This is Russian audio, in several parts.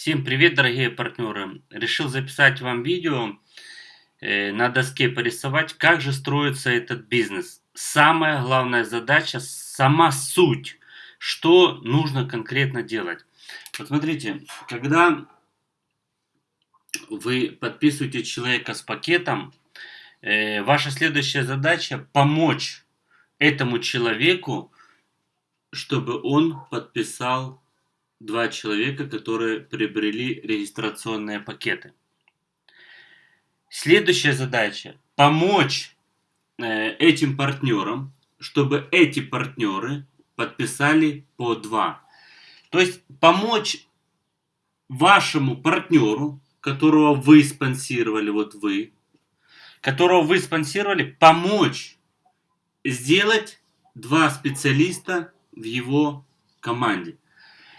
Всем привет, дорогие партнеры! Решил записать вам видео, э, на доске порисовать, как же строится этот бизнес. Самая главная задача, сама суть, что нужно конкретно делать. Вот смотрите, когда вы подписываете человека с пакетом, э, ваша следующая задача помочь этому человеку, чтобы он подписал два человека, которые приобрели регистрационные пакеты. Следующая задача – помочь э, этим партнерам, чтобы эти партнеры подписали по два. То есть помочь вашему партнеру, которого вы спонсировали, вот вы, которого вы спонсировали, помочь сделать два специалиста в его команде.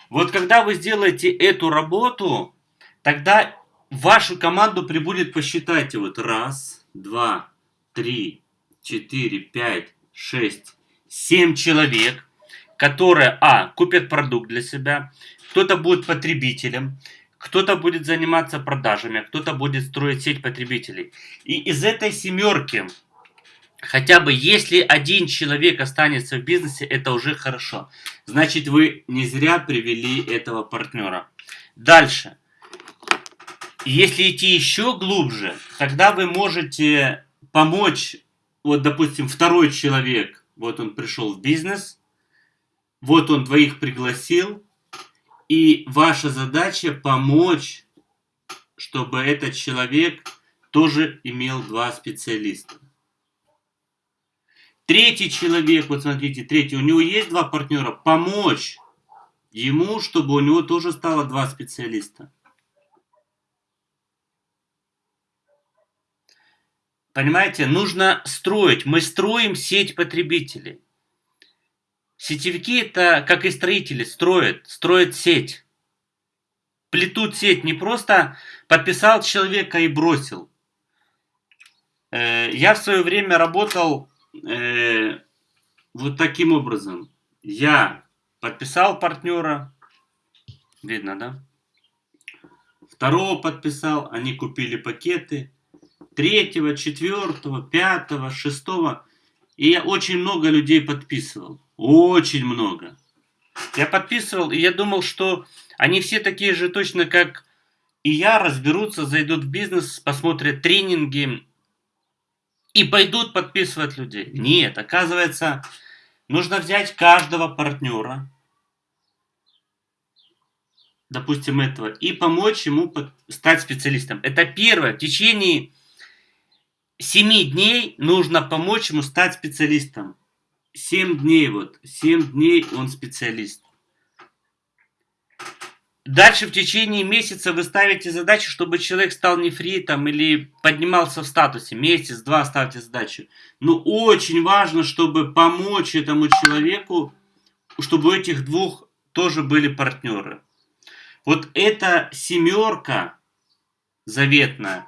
Вот когда вы сделаете эту работу, тогда вашу команду прибудет, посчитайте, вот раз, два, три, четыре, пять, шесть, семь человек, которые, а, купят продукт для себя, кто-то будет потребителем, кто-то будет заниматься продажами, кто-то будет строить сеть потребителей. И из этой семерки Хотя бы если один человек останется в бизнесе, это уже хорошо. Значит, вы не зря привели этого партнера. Дальше. Если идти еще глубже, тогда вы можете помочь, вот, допустим, второй человек, вот он пришел в бизнес, вот он двоих пригласил, и ваша задача помочь, чтобы этот человек тоже имел два специалиста. Третий человек, вот смотрите, третий, у него есть два партнера, помочь ему, чтобы у него тоже стало два специалиста. Понимаете, нужно строить. Мы строим сеть потребителей. Сетевики это, как и строители, строят, строят сеть. Плетут сеть, не просто подписал человека и бросил. Э, я в свое время работал э, вот таким образом. Я подписал партнера, видно, да? Второго подписал, они купили пакеты. Третьего, четвертого, пятого, шестого. И я очень много людей подписывал. Очень много. Я подписывал, и я думал, что они все такие же точно, как и я, разберутся, зайдут в бизнес, посмотрят тренинги, и пойдут подписывать людей. Нет, оказывается, нужно взять каждого партнера, допустим, этого, и помочь ему стать специалистом. Это первое. В течение 7 дней нужно помочь ему стать специалистом. 7 дней вот. 7 дней он специалист. Дальше в течение месяца вы ставите задачу, чтобы человек стал нефритом или поднимался в статусе. Месяц-два ставьте задачу. Но очень важно, чтобы помочь этому человеку, чтобы у этих двух тоже были партнеры. Вот эта семерка заветная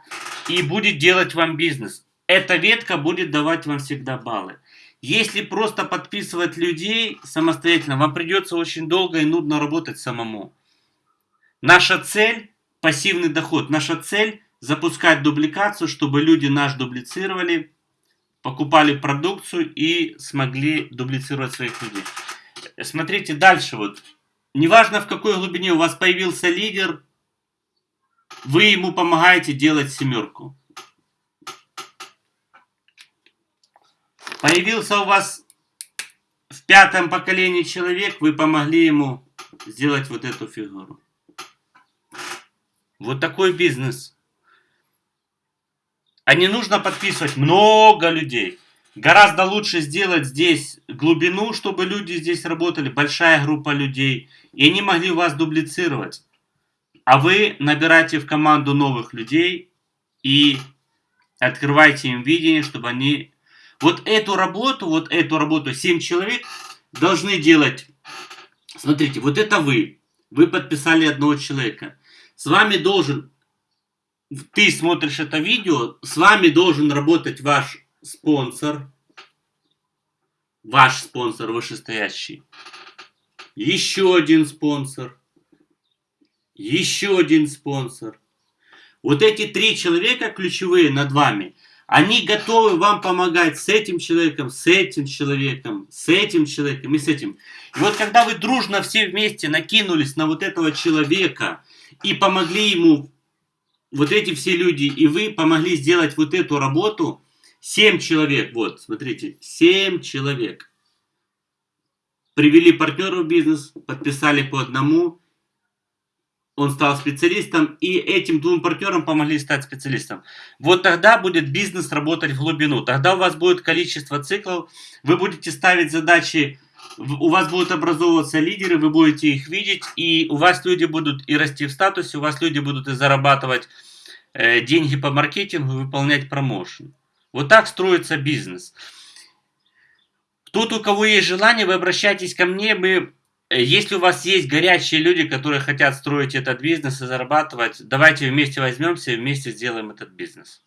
и будет делать вам бизнес. Эта ветка будет давать вам всегда баллы. Если просто подписывать людей самостоятельно, вам придется очень долго и нудно работать самому. Наша цель – пассивный доход. Наша цель – запускать дубликацию, чтобы люди наш дублицировали, покупали продукцию и смогли дублицировать своих людей. Смотрите дальше вот. Неважно в какой глубине у вас появился лидер, вы ему помогаете делать семерку. Появился у вас в пятом поколении человек, вы помогли ему сделать вот эту фигуру. Вот такой бизнес. А не нужно подписывать много людей. Гораздо лучше сделать здесь глубину, чтобы люди здесь работали, большая группа людей, и они могли вас дублицировать. А вы набираете в команду новых людей и открывайте им видение, чтобы они... Вот эту работу, вот эту работу 7 человек должны делать. Смотрите, вот это вы. Вы подписали одного человека. С вами должен, ты смотришь это видео, с вами должен работать ваш спонсор, ваш спонсор вышестоящий, еще один спонсор, еще один спонсор. Вот эти три человека ключевые над вами, они готовы вам помогать с этим человеком, с этим человеком, с этим человеком и с этим. И вот когда вы дружно все вместе накинулись на вот этого человека и помогли ему, вот эти все люди, и вы помогли сделать вот эту работу, семь человек, вот, смотрите, семь человек. Привели партнеров в бизнес, подписали по одному, он стал специалистом, и этим двум партнерам помогли стать специалистом. Вот тогда будет бизнес работать в глубину, тогда у вас будет количество циклов, вы будете ставить задачи, у вас будут образовываться лидеры, вы будете их видеть, и у вас люди будут и расти в статусе, у вас люди будут и зарабатывать э, деньги по маркетингу, выполнять промоушен. Вот так строится бизнес. Тут у кого есть желание, вы обращайтесь ко мне, мы Э, если у вас есть горячие люди, которые хотят строить этот бизнес и зарабатывать, давайте вместе возьмемся и вместе сделаем этот бизнес.